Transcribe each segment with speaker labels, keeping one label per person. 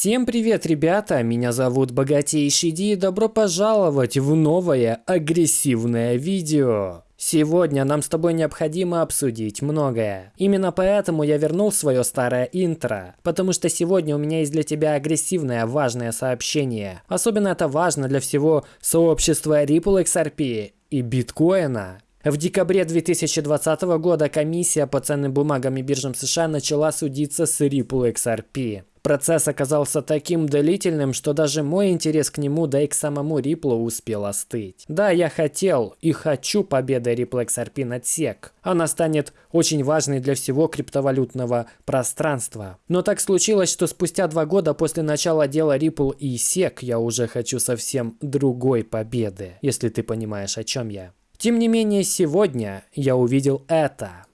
Speaker 1: Всем привет, ребята! Меня зовут Богатейший Ди и добро пожаловать в новое агрессивное видео. Сегодня нам с тобой необходимо обсудить многое. Именно поэтому я вернул свое старое интро. Потому что сегодня у меня есть для тебя агрессивное важное сообщение. Особенно это важно для всего сообщества Ripple XRP и биткоина. В декабре 2020 года комиссия по ценным бумагам и биржам США начала судиться с Ripple XRP. Процесс оказался таким длительным, что даже мой интерес к нему, да и к самому Риплу успел остыть. Да, я хотел и хочу победы Ripple XRP над SEC. Она станет очень важной для всего криптовалютного пространства. Но так случилось, что спустя два года после начала дела Ripple и SEC я уже хочу совсем другой победы, если ты понимаешь, о чем я. Тем не менее, сегодня я увидел это.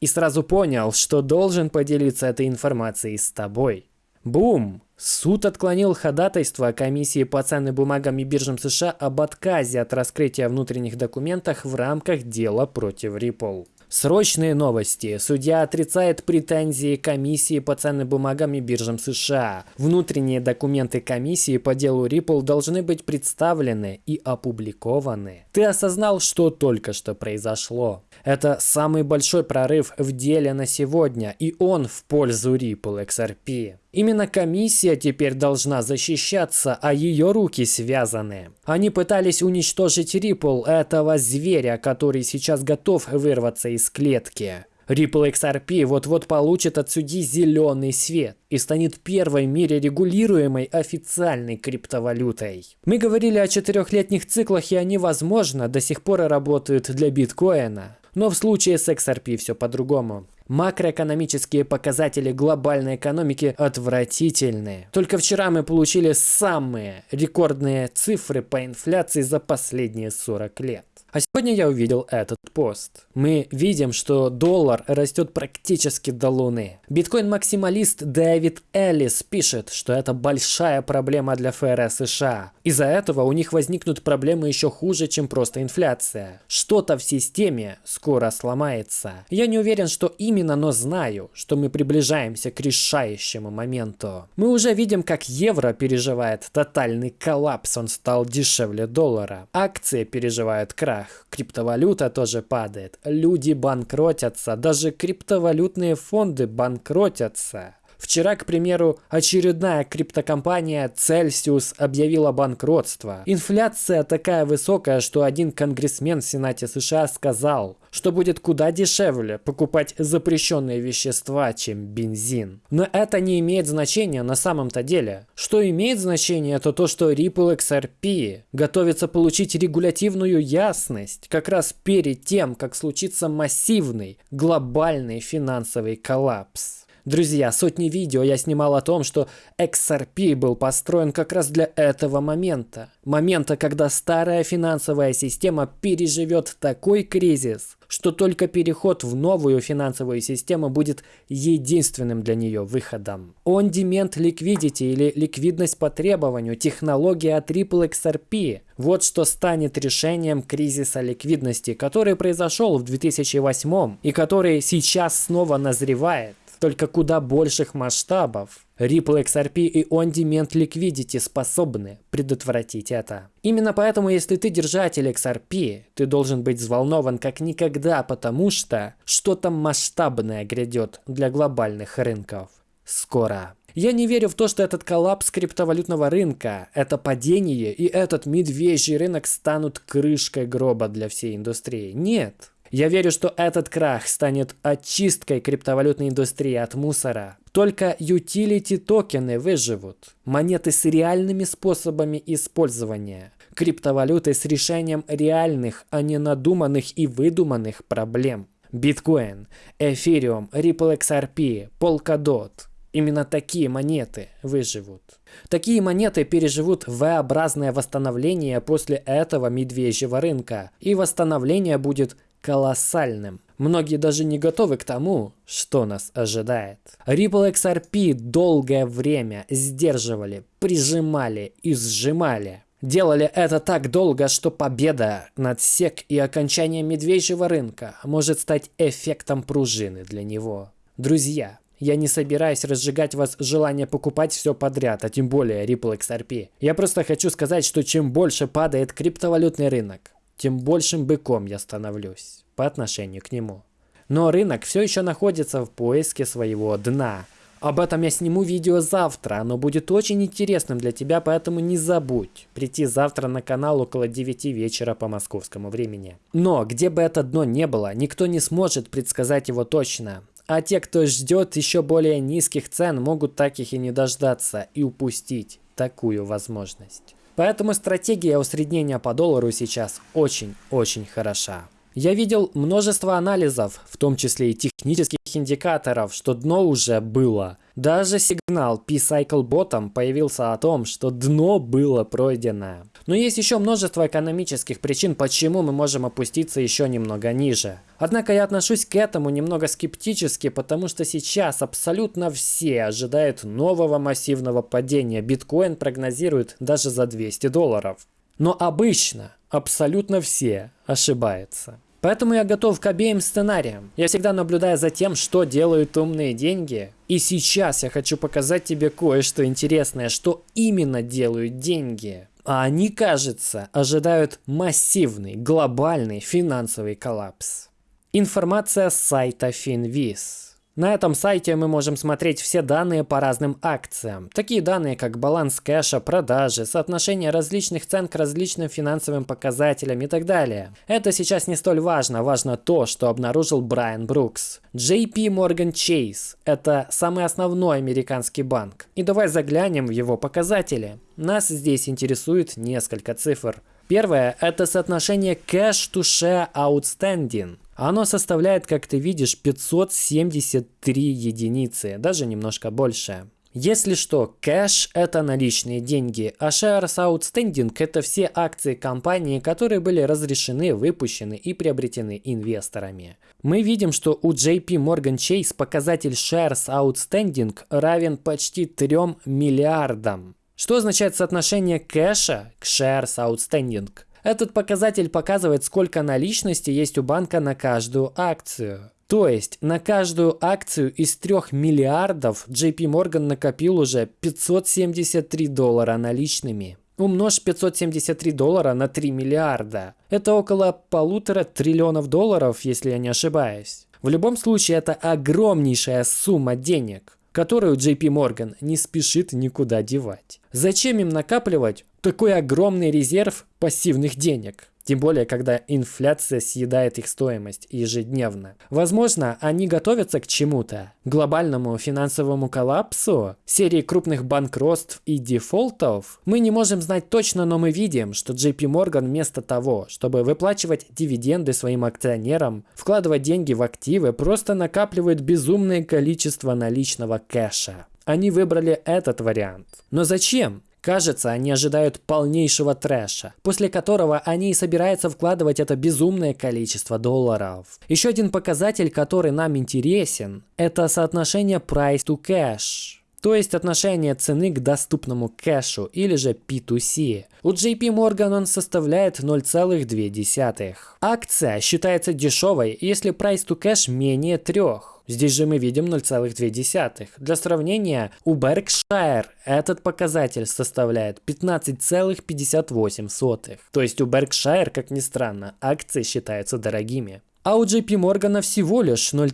Speaker 1: И сразу понял, что должен поделиться этой информацией с тобой. Бум! Суд отклонил ходатайство комиссии по ценным бумагам и биржам США об отказе от раскрытия внутренних документов в рамках дела против Ripple. Срочные новости. Судья отрицает претензии комиссии по ценным бумагам и биржам США. Внутренние документы комиссии по делу Ripple должны быть представлены и опубликованы. Ты осознал, что только что произошло? Это самый большой прорыв в деле на сегодня, и он в пользу Ripple XRP. Именно комиссия теперь должна защищаться, а ее руки связаны. Они пытались уничтожить Ripple, этого зверя, который сейчас готов вырваться из клетки. Ripple XRP вот-вот получит от судьи зеленый свет и станет первой в мире регулируемой официальной криптовалютой. Мы говорили о четырехлетних циклах, и они, возможно, до сих пор работают для биткоина. Но в случае с XRP все по-другому. Макроэкономические показатели глобальной экономики отвратительные. Только вчера мы получили самые рекордные цифры по инфляции за последние 40 лет. А сегодня я увидел этот пост. Мы видим, что доллар растет практически до луны. Биткоин-максималист Дэвид Эллис пишет, что это большая проблема для ФРС США. Из-за этого у них возникнут проблемы еще хуже, чем просто инфляция. Что-то в системе скоро сломается. Я не уверен, что именно, но знаю, что мы приближаемся к решающему моменту. Мы уже видим, как евро переживает тотальный коллапс, он стал дешевле доллара. Акции переживают крах крах, криптовалюта тоже падает, люди банкротятся, даже криптовалютные фонды банкротятся. Вчера, к примеру, очередная криптокомпания Celsius объявила банкротство. Инфляция такая высокая, что один конгрессмен в Сенате США сказал, что будет куда дешевле покупать запрещенные вещества, чем бензин. Но это не имеет значения на самом-то деле. Что имеет значение, это то, что Ripple XRP готовится получить регулятивную ясность как раз перед тем, как случится массивный глобальный финансовый коллапс. Друзья, сотни видео я снимал о том, что XRP был построен как раз для этого момента. Момента, когда старая финансовая система переживет такой кризис, что только переход в новую финансовую систему будет единственным для нее выходом. On-demand liquidity или ликвидность по требованию, технология от Ripple XRP. Вот что станет решением кризиса ликвидности, который произошел в 2008 и который сейчас снова назревает только куда больших масштабов. Ripple XRP и On-Demand Liquidity способны предотвратить это. Именно поэтому, если ты держатель XRP, ты должен быть взволнован как никогда, потому что что-то масштабное грядет для глобальных рынков. Скоро. Я не верю в то, что этот коллапс криптовалютного рынка, это падение и этот медвежий рынок станут крышкой гроба для всей индустрии. Нет. Я верю, что этот крах станет очисткой криптовалютной индустрии от мусора. Только utility токены выживут. Монеты с реальными способами использования. Криптовалюты с решением реальных, а не надуманных и выдуманных проблем. Биткоин, Эфириум, Ripple XRP, Polkadot. Именно такие монеты выживут. Такие монеты переживут V-образное восстановление после этого медвежьего рынка. И восстановление будет колоссальным. Многие даже не готовы к тому, что нас ожидает. Ripple XRP долгое время сдерживали, прижимали и сжимали. Делали это так долго, что победа над SEC и окончание медвежьего рынка может стать эффектом пружины для него. Друзья, я не собираюсь разжигать вас желание покупать все подряд, а тем более Ripple XRP. Я просто хочу сказать, что чем больше падает криптовалютный рынок, тем большим быком я становлюсь по отношению к нему. Но рынок все еще находится в поиске своего дна. Об этом я сниму видео завтра, оно будет очень интересным для тебя, поэтому не забудь прийти завтра на канал около 9 вечера по московскому времени. Но где бы это дно не было, никто не сможет предсказать его точно. А те, кто ждет еще более низких цен, могут таких и не дождаться и упустить такую возможность. Поэтому стратегия усреднения по доллару сейчас очень-очень хороша. Я видел множество анализов, в том числе и технических индикаторов, что дно уже было. Даже сигнал P-Cycle Bottom появился о том, что дно было пройдено. Но есть еще множество экономических причин, почему мы можем опуститься еще немного ниже. Однако я отношусь к этому немного скептически, потому что сейчас абсолютно все ожидают нового массивного падения. Биткоин прогнозирует даже за 200 долларов. Но обычно абсолютно все ошибаются. Поэтому я готов к обеим сценариям. Я всегда наблюдаю за тем, что делают умные деньги. И сейчас я хочу показать тебе кое-что интересное, что именно делают деньги. А они, кажется, ожидают массивный, глобальный финансовый коллапс. Информация с сайта Finviz. На этом сайте мы можем смотреть все данные по разным акциям. Такие данные, как баланс кэша, продажи, соотношение различных цен к различным финансовым показателям и так далее. Это сейчас не столь важно, важно то, что обнаружил Брайан Брукс. JP Morgan Chase – это самый основной американский банк. И давай заглянем в его показатели. Нас здесь интересует несколько цифр. Первое – это соотношение cash to share outstanding. Оно составляет, как ты видишь, 573 единицы, даже немножко больше. Если что, кэш – это наличные деньги, а shares outstanding – это все акции компании, которые были разрешены, выпущены и приобретены инвесторами. Мы видим, что у JP Morgan Chase показатель shares outstanding равен почти 3 миллиардам. Что означает соотношение кэша к shares outstanding? Этот показатель показывает, сколько наличности есть у банка на каждую акцию. То есть на каждую акцию из 3 миллиардов JP Morgan накопил уже 573 доллара наличными. Умножь 573 доллара на 3 миллиарда. Это около полутора триллионов долларов, если я не ошибаюсь. В любом случае, это огромнейшая сумма денег, которую JP Morgan не спешит никуда девать. Зачем им накапливать такой огромный резерв пассивных денег. Тем более, когда инфляция съедает их стоимость ежедневно. Возможно, они готовятся к чему-то. Глобальному финансовому коллапсу, серии крупных банкротств и дефолтов. Мы не можем знать точно, но мы видим, что JP Morgan вместо того, чтобы выплачивать дивиденды своим акционерам, вкладывать деньги в активы, просто накапливает безумное количество наличного кэша. Они выбрали этот вариант. Но зачем? Кажется, они ожидают полнейшего трэша, после которого они и собираются вкладывать это безумное количество долларов. Еще один показатель, который нам интересен, это соотношение price to cash. То есть отношение цены к доступному кэшу или же P2C. У JP Morgan он составляет 0,2. Акция считается дешевой, если price to cash менее 3. Здесь же мы видим 0,2. Для сравнения, у Berkshire этот показатель составляет 15,58. То есть у Berkshire, как ни странно, акции считаются дорогими. А у JP Morgan всего лишь 0,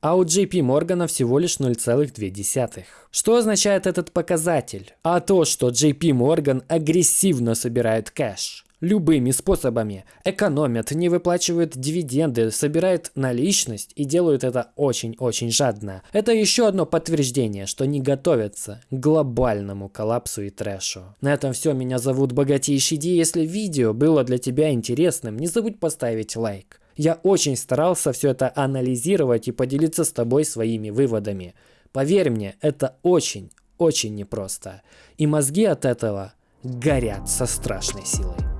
Speaker 1: а у JP Morgan всего лишь 0,2. Что означает этот показатель? А то, что JP Morgan агрессивно собирает кэш любыми способами. Экономят, не выплачивают дивиденды, собирают наличность и делают это очень-очень жадно. Это еще одно подтверждение, что не готовятся к глобальному коллапсу и трэшу. На этом все. Меня зовут Богатейший Ди. Если видео было для тебя интересным, не забудь поставить лайк. Я очень старался все это анализировать и поделиться с тобой своими выводами. Поверь мне, это очень, очень непросто. И мозги от этого горят со страшной силой.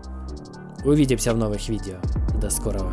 Speaker 1: Увидимся в новых видео. До скорого.